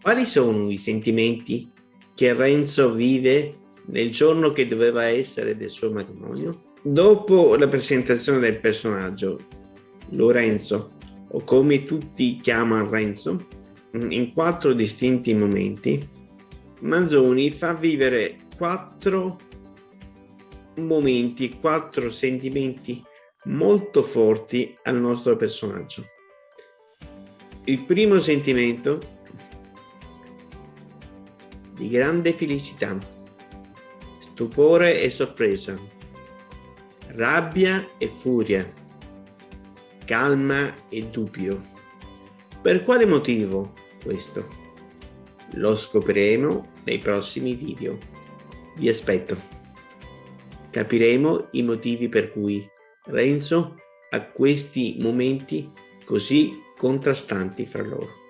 Quali sono i sentimenti che Renzo vive nel giorno che doveva essere del suo matrimonio? Dopo la presentazione del personaggio, Lorenzo, o come tutti chiamano Renzo, in quattro distinti momenti, Manzoni fa vivere quattro momenti, quattro sentimenti molto forti al nostro personaggio. Il primo sentimento di grande felicità, stupore e sorpresa, rabbia e furia, calma e dubbio. Per quale motivo questo? Lo scopriremo nei prossimi video. Vi aspetto. Capiremo i motivi per cui Renzo ha questi momenti così contrastanti fra loro.